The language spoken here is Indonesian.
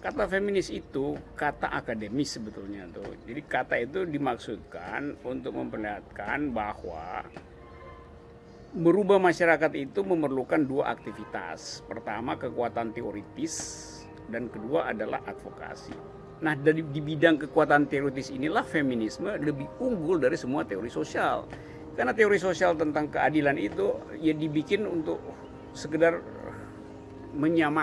kata feminis itu kata akademis sebetulnya tuh. Jadi kata itu dimaksudkan untuk memperlihatkan bahwa merubah masyarakat itu memerlukan dua aktivitas. Pertama kekuatan teoritis dan kedua adalah advokasi. Nah dari di bidang kekuatan teoritis inilah feminisme lebih unggul dari semua teori sosial. Karena teori sosial tentang keadilan itu ya dibikin untuk sekedar menyamakan